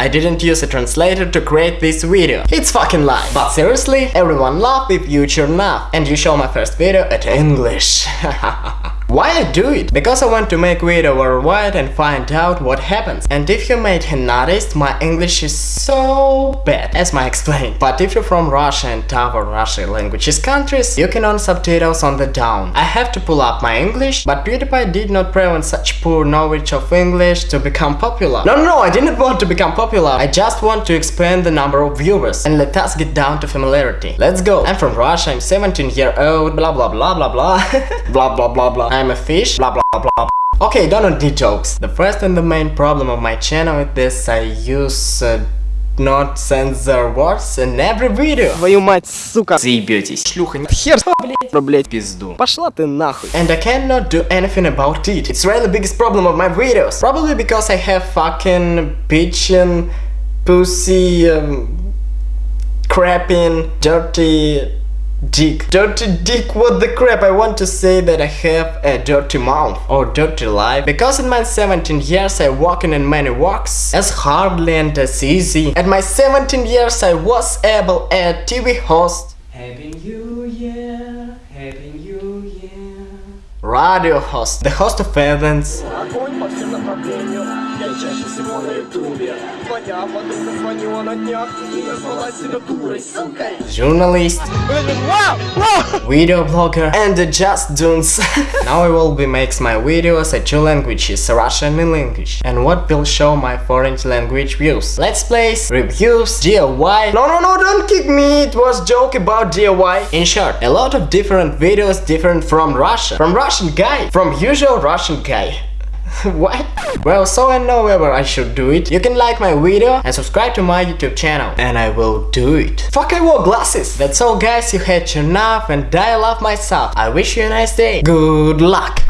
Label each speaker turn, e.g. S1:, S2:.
S1: I didn't use a translator to create this video. It's fucking lie. But seriously, everyone love if you up and you show my first video at English. Why I do it? Because I want to make video worldwide and find out what happens. And if you made noticed, my English is so bad, as I explained. But if you're from Russia and other Russian languages countries, you can on subtitles on the down. I have to pull up my English, but PewDiePie did not prevent such poor knowledge of English to become popular. No, no, no, I didn't want to become popular. I just want to expand the number of viewers. And let us get down to familiarity. Let's go. I'm from Russia, I'm 17 year old, blah blah blah blah blah. blah blah blah blah. I'm a fish, blah blah blah blah. Okay, don't need jokes. The first and the main problem of my channel with this, I use uh, not censor words in every video.
S2: Твою мать, сука.
S1: Заебетесь. Шлюха,
S2: Хер, блядь, блядь.
S1: пизду.
S2: Пошла ты нахуй.
S1: And I cannot do anything about it. It's really biggest problem of my videos. Probably because I have fucking bitchin', pussy, um, crapping, dirty dick. Dirty dick, what the crap? I want to say that I have a dirty mouth or dirty life. Because in my 17 years I walking in many walks as hardly and as easy. At my 17 years I was able a TV host. Happy New Year, Happy New Year. Radio host, the host of events
S3: Огонь по всем направлениям, я чаще всего на ютубе Твоя подруга звонила на днях и назвала себя дурой, сукой
S1: journalist, video blogger, and the just dunes. now I will be makes my videos at two languages, Russian and English, and what will show my foreign language views. Let's plays, reviews, DIY. No, no, no, don't kick me. It was joke about DIY. In short, a lot of different videos different from Russia, from Russian guy, from usual Russian guy. what? Well, so I know whether I should do it. You can like my video and subscribe to my YouTube channel. And I will do it. Fuck, I wore glasses. That's all guys, you had your enough and I love myself. I wish you a nice day. Good luck.